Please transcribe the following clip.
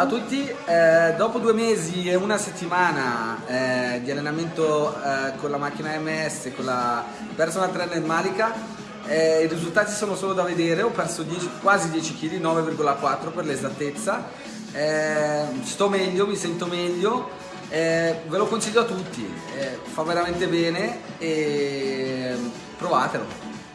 Ciao a tutti, eh, dopo due mesi e una settimana eh, di allenamento eh, con la macchina MS, con la personal trainer Malika, eh, i risultati sono solo da vedere, ho perso 10, quasi 10 kg, 9,4 per l'esattezza, eh, sto meglio, mi sento meglio, eh, ve lo consiglio a tutti, eh, fa veramente bene e mm, provatelo.